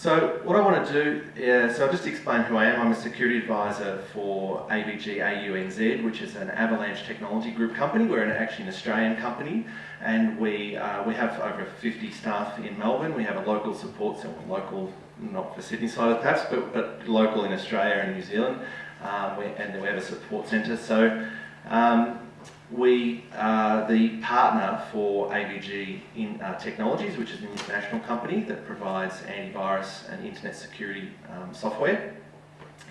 So what I want to do, is, so I'll just explain who I am. I'm a security advisor for AVG AUNZ, which is an Avalanche Technology Group company. We're an, actually an Australian company, and we uh, we have over 50 staff in Melbourne. We have a local support center, local, not for Sydney side perhaps, but, but local in Australia and New Zealand, um, we, and we have a support centre. So um, we are the partner for AVG in uh, Technologies, which is an international company that provides antivirus and internet security um, software.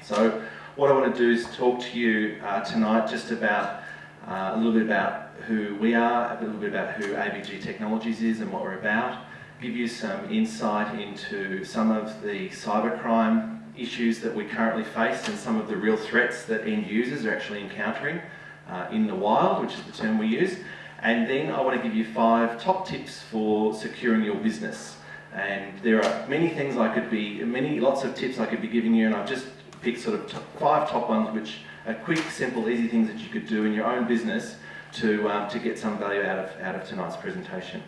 So what I want to do is talk to you uh, tonight just about uh, a little bit about who we are, a little bit about who AVG Technologies is and what we're about, give you some insight into some of the cybercrime issues that we currently face and some of the real threats that end users are actually encountering uh, in the wild, which is the term we use. And then I want to give you five top tips for securing your business. And there are many things I could be, many, lots of tips I could be giving you, and I've just picked sort of five top ones, which are quick, simple, easy things that you could do in your own business to, um, to get some value out of, out of tonight's presentation.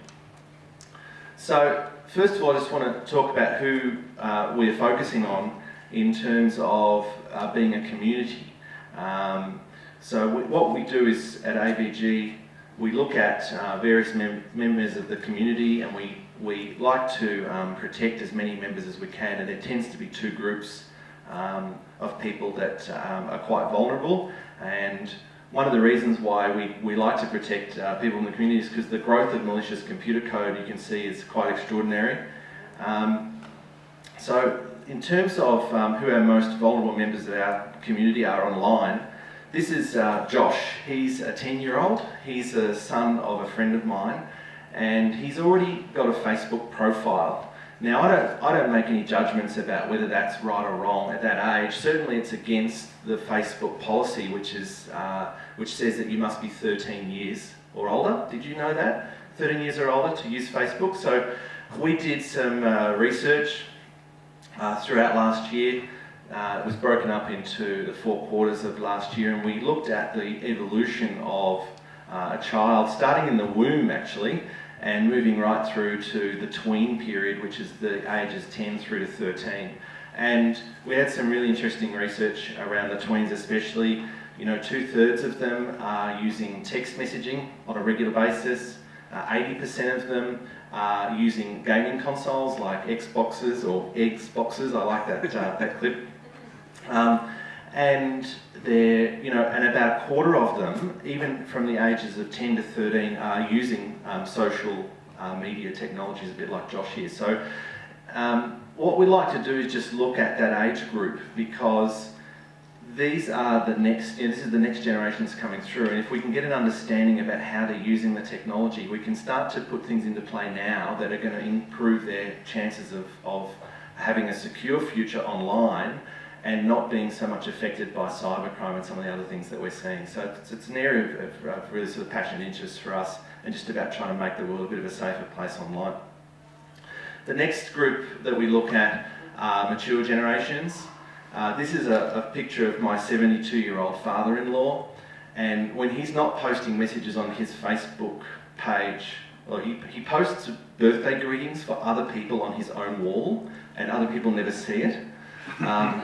So, first of all, I just want to talk about who uh, we're focusing on in terms of uh, being a community. Um, so we, what we do is at AVG, we look at uh, various mem members of the community and we, we like to um, protect as many members as we can and there tends to be two groups um, of people that um, are quite vulnerable and one of the reasons why we, we like to protect uh, people in the community is because the growth of malicious computer code you can see is quite extraordinary. Um, so in terms of um, who our most vulnerable members of our community are online, this is uh, Josh. He's a 10 year old. He's a son of a friend of mine and he's already got a Facebook profile. Now, I don't, I don't make any judgments about whether that's right or wrong at that age. Certainly, it's against the Facebook policy, which, is, uh, which says that you must be 13 years or older. Did you know that? 13 years or older to use Facebook. So, we did some uh, research uh, throughout last year uh, it was broken up into the four quarters of last year and we looked at the evolution of uh, a child, starting in the womb actually, and moving right through to the tween period, which is the ages 10 through to 13. And we had some really interesting research around the tweens especially. You know, two thirds of them are using text messaging on a regular basis. 80% uh, of them are using gaming consoles like Xboxes or Xboxes. I like that, uh, that clip. Um, and they're, you know, and about a quarter of them, even from the ages of 10 to 13, are using um, social uh, media technologies, a bit like Josh here. So um, what we like to do is just look at that age group because these are the next, you know, this is the next generation that's coming through, and if we can get an understanding about how they're using the technology, we can start to put things into play now that are going to improve their chances of, of having a secure future online and not being so much affected by cybercrime and some of the other things that we're seeing. So it's, it's an area of, of, really sort of passionate interest for us and just about trying to make the world a bit of a safer place online. The next group that we look at are mature generations. Uh, this is a, a picture of my 72-year-old father-in-law and when he's not posting messages on his Facebook page, well, he, he posts birthday greetings for other people on his own wall and other people never see it. Um,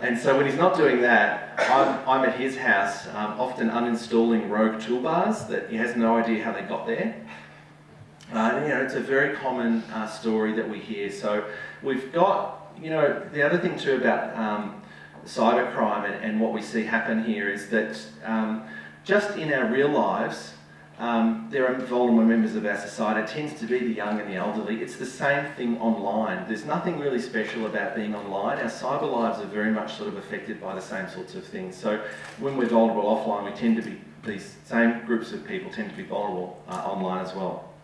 and so when he's not doing that, I'm, I'm at his house, um, often uninstalling rogue toolbars that he has no idea how they got there. Uh, you know, it's a very common uh, story that we hear. So we've got, you know, the other thing too about um, cybercrime and, and, what we see happen here is that um, just in our real lives, um, there are vulnerable members of our society. It tends to be the young and the elderly. It's the same thing online. There's nothing really special about being online. Our cyber lives are very much sort of affected by the same sorts of things. So when we're vulnerable offline, we tend to be, these same groups of people tend to be vulnerable uh, online as well.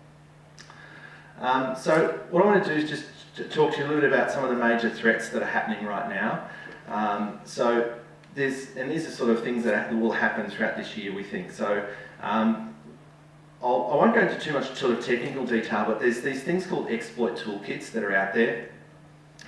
Um, so what I want to do is just to talk to you a little bit about some of the major threats that are happening right now. Um, so there's, and these are sort of things that will happen throughout this year, we think. So um, I'll, I will not go into too much sort of technical detail, but there's these things called exploit toolkits that are out there.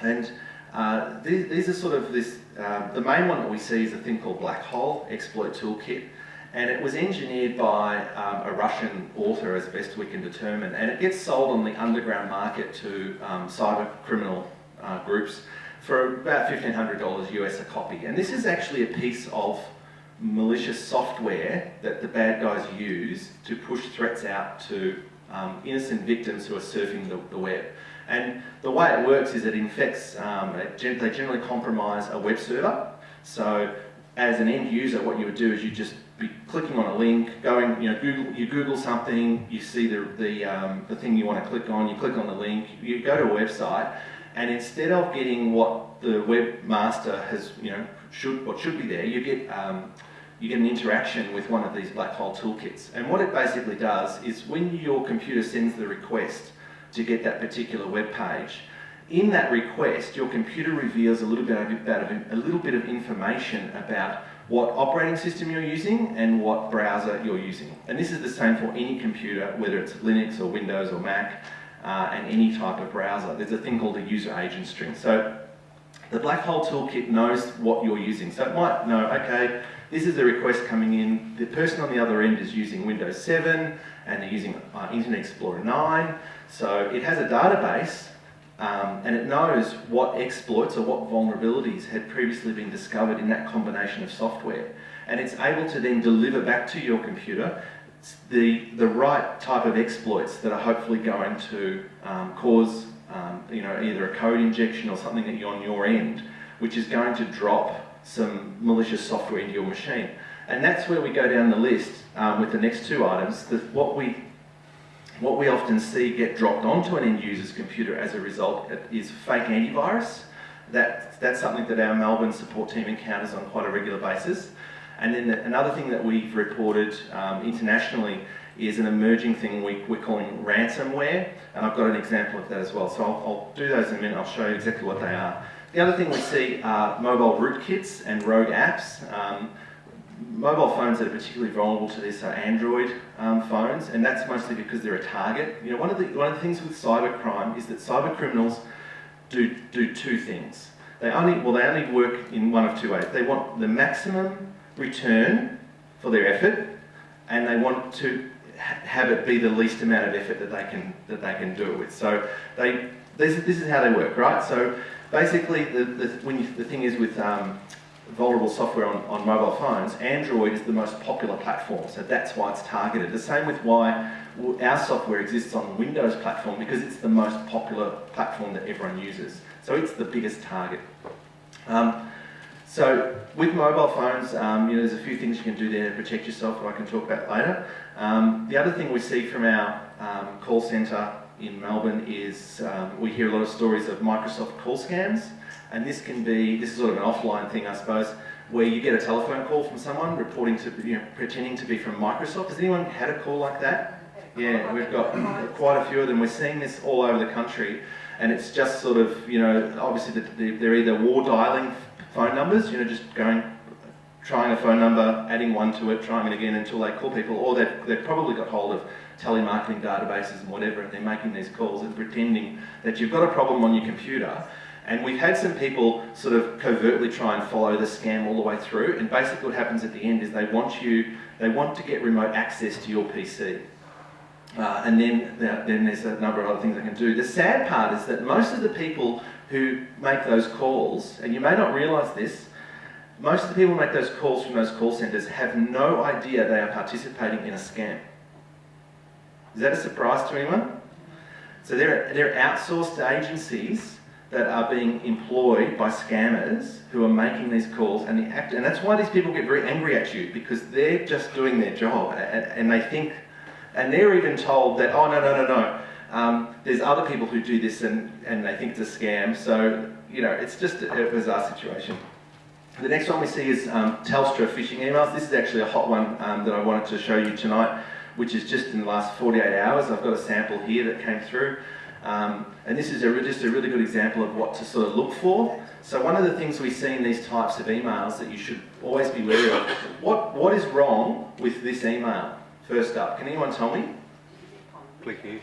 And uh, these, these, are sort of this, uh, the main one that we see is a thing called Black Hole Exploit Toolkit. And it was engineered by um, a Russian author as best we can determine. And it gets sold on the underground market to um, cyber criminal uh, groups for about $1,500 US a copy. And this is actually a piece of malicious software that the bad guys use to push threats out to um, innocent victims who are surfing the, the, web. And the way it works is it infects, um, it, they generally compromise a web server. So as an end user, what you would do is you just be clicking on a link, going, you know, Google, you Google something, you see the, the, um, the thing you want to click on, you click on the link, you go to a website, and instead of getting what the webmaster has, you know, should what should be there, you get um, you get an interaction with one of these black hole toolkits. And what it basically does is when your computer sends the request to get that particular web page, in that request, your computer reveals a little bit of, a little bit of information about what operating system you're using and what browser you're using. And this is the same for any computer, whether it's Linux or Windows or Mac, uh, and any type of browser. There's a thing called a user agent string. So the Black Hole Toolkit knows what you're using. So it might know, okay, this is a request coming in. The person on the other end is using Windows 7 and they're using uh, Internet Explorer 9. So it has a database um, and it knows what exploits or what vulnerabilities had previously been discovered in that combination of software. And it's able to then deliver back to your computer the, the right type of exploits that are hopefully going to um, cause um, you know, either a code injection or something that you on your end, which is going to drop some malicious software into your machine. And that's where we go down the list um, with the next two items. The, what, we, what we often see get dropped onto an end user's computer as a result is fake antivirus. That, that's something that our Melbourne support team encounters on quite a regular basis. And then the, another thing that we've reported um, internationally is an emerging thing we, we're calling ransomware, and I've got an example of that as well. So I'll, I'll do those in a minute, I'll show you exactly what they are. The other thing we see are mobile rootkits and rogue apps. Um, mobile phones that are particularly vulnerable to this are Android um, phones, and that's mostly because they're a target. You know, one of the one of the things with cybercrime is that cyber criminals do do two things. They only well they only work in one of two ways. They want the maximum return for their effort, and they want to ha have it be the least amount of effort that they can that they can do it with. So they this, this is how they work, right? So basically, the, the, when you, the thing is with um, vulnerable software on, on mobile phones, Android is the most popular platform, so that's why it's targeted. The same with why our software exists on Windows platform, because it's the most popular platform that everyone uses. So it's the biggest target. Um, so with mobile phones, um, you know, there's a few things you can do there to protect yourself that I can talk about later. Um, the other thing we see from our um, call centre in Melbourne is um, we hear a lot of stories of Microsoft call scams, and this can be, this is sort of an offline thing I suppose, where you get a telephone call from someone reporting to, you know, pretending to be from Microsoft. Has anyone had a call like that? Yeah, we've got quite a few of them. We're seeing this all over the country, and it's just sort of, you know, obviously they're either war dialing phone numbers, you know, just going, trying a phone number, adding one to it, trying it again until they call people, or they've, they've probably got hold of telemarketing databases and whatever, and they're making these calls and pretending that you've got a problem on your computer. And we've had some people sort of covertly try and follow the scam all the way through, and basically what happens at the end is they want you, they want to get remote access to your PC. Uh, and then, then there's a number of other things they can do. The sad part is that most of the people who make those calls, and you may not realise this, most of the people who make those calls from those call centres have no idea they are participating in a scam. Is that a surprise to anyone? So they're, they're outsourced agencies that are being employed by scammers who are making these calls and, the act, and that's why these people get very angry at you because they're just doing their job and, and they think, and they're even told that, oh no, no, no, no, um, there's other people who do this and, and they think it's a scam. So, you know, it's just a, bizarre situation. The next one we see is um, Telstra phishing emails. This is actually a hot one um, that I wanted to show you tonight, which is just in the last 48 hours. I've got a sample here that came through. Um, and this is a, just a really good example of what to sort of look for. So one of the things we see in these types of emails that you should always be wary of, what, what is wrong with this email? First up, can anyone tell me? Click here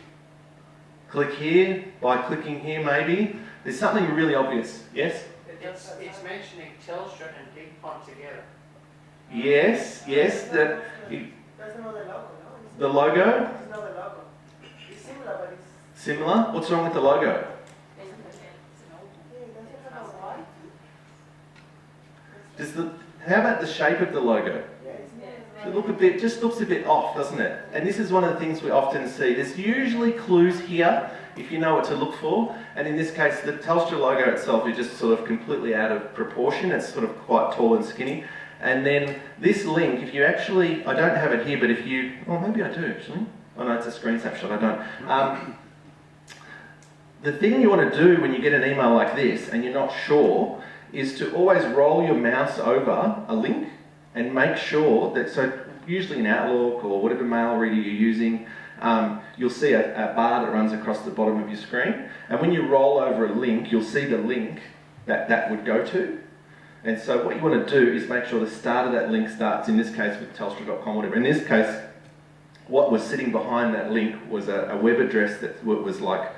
click here, by clicking here maybe. There's something really obvious, yes? It's, it's mentioning Telstra and BigPond together. Yes, yes. The, That's not the logo, no? The logo? Logo. It's similar, but it's... Similar? What's wrong with the logo? Does the, how about the shape of the logo? It look a bit, just looks a bit off, doesn't it? And this is one of the things we often see. There's usually clues here, if you know what to look for. And in this case, the Telstra logo itself is just sort of completely out of proportion. It's sort of quite tall and skinny. And then this link, if you actually, I don't have it here, but if you, oh maybe I do actually. Oh no, it's a screen snapshot, I don't. Um, the thing you want to do when you get an email like this and you're not sure is to always roll your mouse over a link and make sure that, so usually in Outlook or whatever mail reader you're using, um, you'll see a, a, bar that runs across the bottom of your screen. And when you roll over a link, you'll see the link that that would go to. And so what you want to do is make sure the start of that link starts, in this case with telstra.com, whatever. In this case, what was sitting behind that link was a, a web address that was like,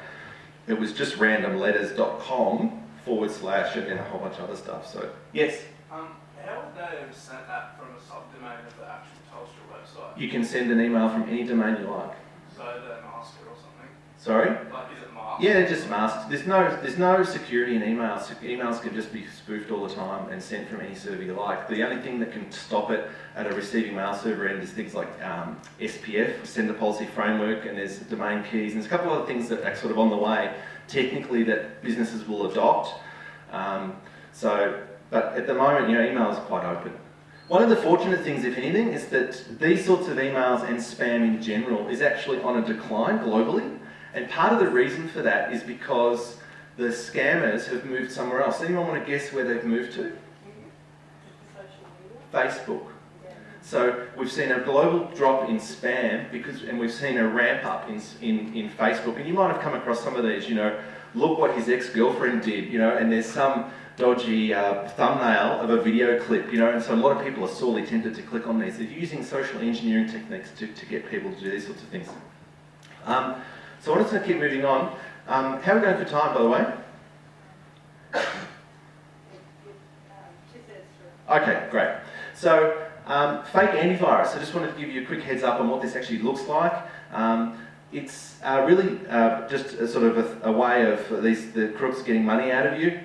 it was just randomletters.com forward slash and then a whole bunch of other stuff. So, yes? Um, how would they have sent that from a subdomain of the actual Telstra website? You can send an email from any domain you like. So they're masked or something? Sorry? Like, Yeah, just masks. There's no, there's no security in emails. Emails can just be spoofed all the time and sent from any server you like. The only thing that can stop it at a receiving mail server end is things like um, SPF, Sender Policy Framework, and there's domain keys, and there's a couple of other things that are sort of on the way, technically, that businesses will adopt. Um, so, but at the moment, you know, email is quite open. One of the fortunate things, if anything, is that these sorts of emails and spam in general is actually on a decline globally. And part of the reason for that is because the scammers have moved somewhere else. Anyone want to guess where they've moved to? Facebook. So we've seen a global drop in spam because, and we've seen a ramp up in, in, in Facebook. And you might have come across some of these, you know, look what his ex-girlfriend did, you know, and there's some dodgy uh, thumbnail of a video clip, you know, and so a lot of people are sorely tempted to click on these. They're using social engineering techniques to, to get people to do these sorts of things. Um, so I'm just going to keep moving on. Um, how are we going for time, by the way? Okay, great. So, um, fake antivirus. I just wanted to give you a quick heads up on what this actually looks like. Um, it's uh, really uh, just a sort of a, a, way of these the crooks getting money out of you.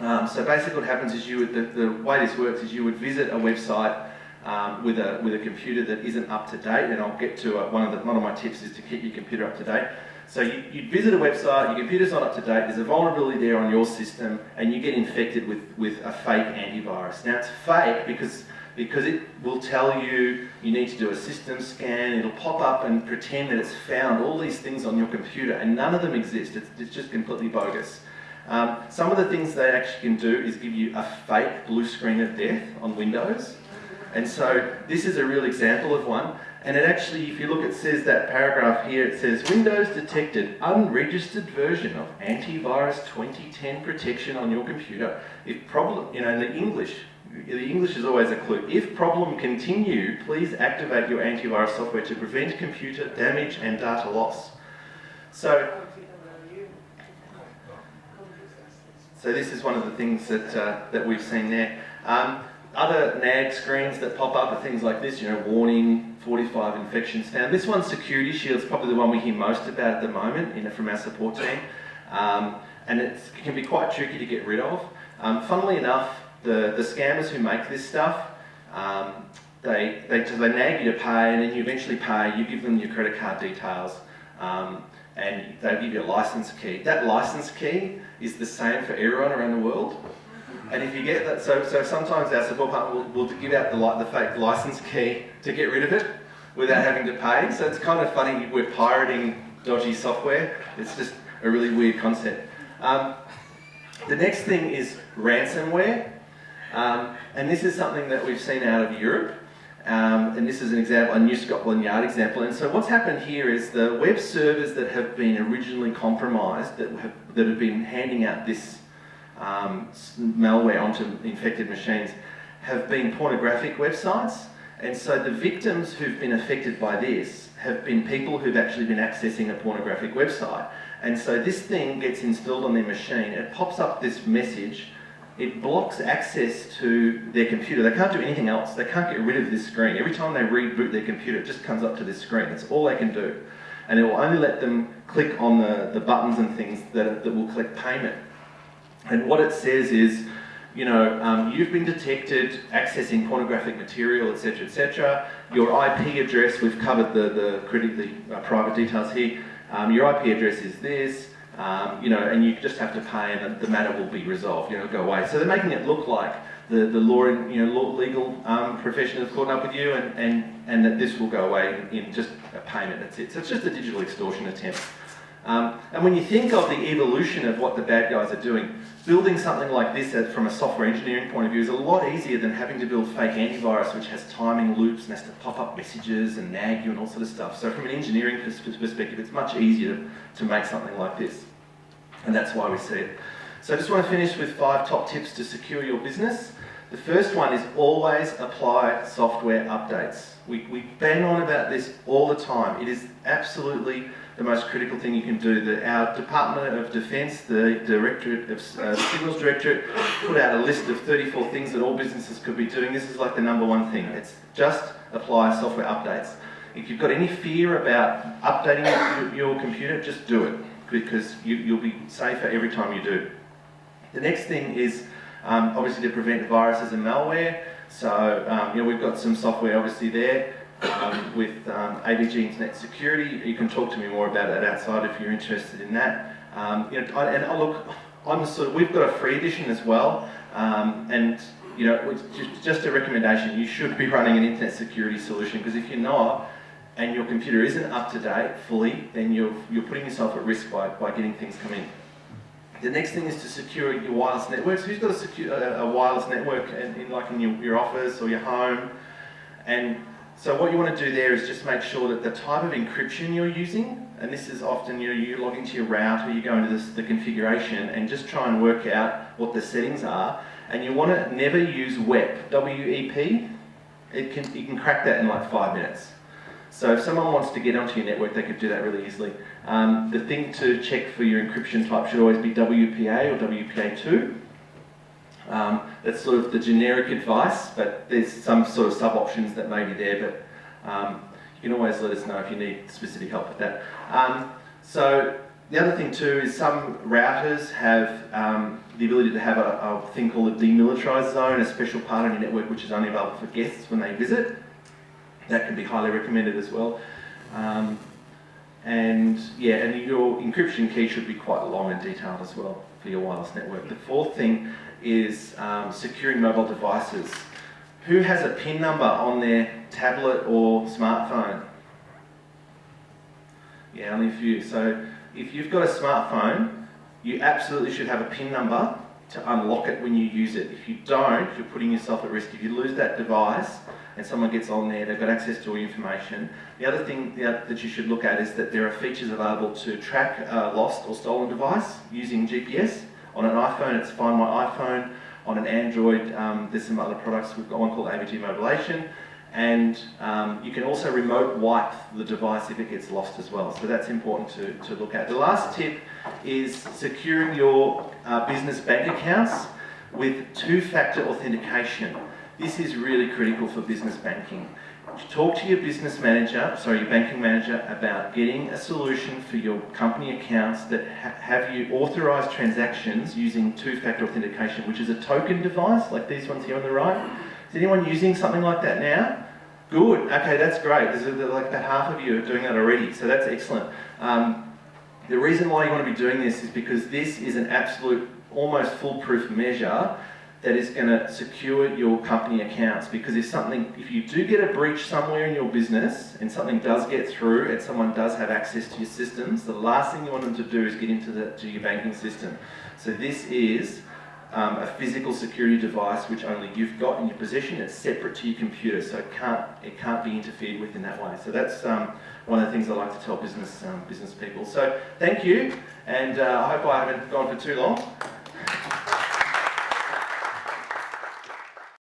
Um, so basically what happens is you would, the, the, way this works is you would visit a website um, with, a, with a computer that isn't up to date, and I'll get to uh, one, of the, one of my tips is to keep your computer up to date. So you, you visit a website, your computer's not up to date, there's a vulnerability there on your system, and you get infected with, with a fake antivirus. Now it's fake because because it will tell you you need to do a system scan, it'll pop up and pretend that it's found all these things on your computer and none of them exist, it's, it's just completely bogus. Um, some of the things they actually can do is give you a fake blue screen of death on Windows. And so this is a real example of one. And it actually, if you look, it says that paragraph here, it says Windows detected unregistered version of antivirus 2010 protection on your computer. If problem, you know, in the English, the English is always a clue. If problem continue, please activate your antivirus software to prevent computer damage and data loss. So, so this is one of the things that, uh, that we've seen there. Um, other NAG screens that pop up are things like this, you know, warning, 45 infections found. This one, Security Shield, is probably the one we hear most about at the moment from our support team. Um, and it can be quite tricky to get rid of. Um, funnily enough, the, the scammers who make this stuff, um, they, they, they nag you to pay and then you eventually pay, you give them your credit card details um, and they give you a license key. That license key is the same for everyone around the world. And if you get that, so, so sometimes our support partner will, will give out the, the fake license key to get rid of it without having to pay. So it's kind of funny, we're pirating dodgy software. It's just a really weird concept. Um, the next thing is ransomware. Um, and this is something that we've seen out of Europe. Um, and this is an example, a New Scotland Yard example. And so what's happened here is the web servers that have been originally compromised, that have, that have been handing out this um, malware onto infected machines, have been pornographic websites. And so the victims who've been affected by this have been people who've actually been accessing a pornographic website. And so this thing gets installed on their machine, it pops up this message it blocks access to their computer. They can't do anything else. They can't get rid of this screen. Every time they reboot their computer, it just comes up to this screen. That's all they can do. And it will only let them click on the, the buttons and things that, that will collect payment. And what it says is, you know, um, you've been detected accessing pornographic material, etc., etc. Your IP address, we've covered the the, criti- the uh, private details here. Um, your IP address is this, um, you know, and you just have to pay, and the, matter will be resolved. You know, go away. So they're making it look like the the law, you know, law, legal um, profession has caught up with you, and and and that this will go away in, in just a payment. That's it. So it's just a digital extortion attempt. Um, and when you think of the evolution of what the bad guys are doing, building something like this from a software engineering point of view is a lot easier than having to build fake antivirus, which has timing loops and has to pop up messages and nag you and all sort of stuff. So from an engineering perspective, it's much easier to, to make something like this. And that's why we see it. So I just want to finish with five top tips to secure your business. The first one is always apply software updates. We, we bang on about this all the time. It is absolutely the most critical thing you can do. The, our Department of Defence, the Directorate of uh, Signals Directorate, put out a list of 34 things that all businesses could be doing. This is like the number one thing. It's just apply software updates. If you've got any fear about updating your, your computer, just do it because you, you'll be safer every time you do. The next thing is um, obviously to prevent viruses and malware. So um, you know we've got some software obviously there um, with um, Internet Security. You can talk to me more about that outside if you're interested in that. Um, you know, I, and I look, I'm sort of, we've got a free edition as well, um, and you know, just, just a recommendation. You should be running an internet security solution because if you're not, and your computer isn't up to date fully, then you're, you're putting yourself at risk by, by getting things come in. The next thing is to secure your wireless networks. Who's got a, secure, a, wireless network in, in like in your, your office or your home? And so what you want to do there is just make sure that the type of encryption you're using, and this is often you know, you log into your router, you go into this, the configuration, and just try and work out what the settings are. And you want to never use WEP, W-E-P. It can, you can crack that in like five minutes. So if someone wants to get onto your network, they could do that really easily. Um, the thing to check for your encryption type should always be WPA or WPA2. Um, that's sort of the generic advice, but there's some sort of sub-options that may be there, but um, you can always let us know if you need specific help with that. Um, so the other thing too is some routers have um, the ability to have a, a thing called a demilitarized zone, a special part on your network which is only available for guests when they visit. That can be highly recommended as well. Um, and yeah, and your encryption key should be quite long and detailed as well for your wireless network. The fourth thing is um, securing mobile devices. Who has a PIN number on their tablet or smartphone? Yeah, only a few. So if you've got a smartphone, you absolutely should have a PIN number to unlock it when you use it. If you don't, you're putting yourself at risk. If you lose that device and someone gets on there, they've got access to all your information. The other thing that you should look at is that there are features available to track a lost or stolen device using GPS. On an iPhone, it's Find My iPhone. On an Android, um, there's some other products. We've got one called AVG Mobilation. And um, you can also remote wipe the device if it gets lost as well. So that's important to, to look at. The last tip is securing your uh, business bank accounts with two-factor authentication. This is really critical for business banking. Talk to your business manager, sorry, your banking manager about getting a solution for your company accounts that ha have you authorized transactions using two-factor authentication, which is a token device like these ones here on the right. Is anyone using something like that now? Good. Okay, that's great. There's like about half of you are doing that already, so that's excellent. Um, the reason why you want to be doing this is because this is an absolute, almost foolproof measure that is going to secure your company accounts. Because if something, if you do get a breach somewhere in your business and something does get through and someone does have access to your systems, the last thing you want them to do is get into the, to your banking system. So this is um, a physical security device which only you've got in your possession. It's separate to your computer, so it can't it can't be interfered with in that way. So that's um, one of the things I like to tell business um, business people. So thank you, and uh, I hope I haven't gone for too long.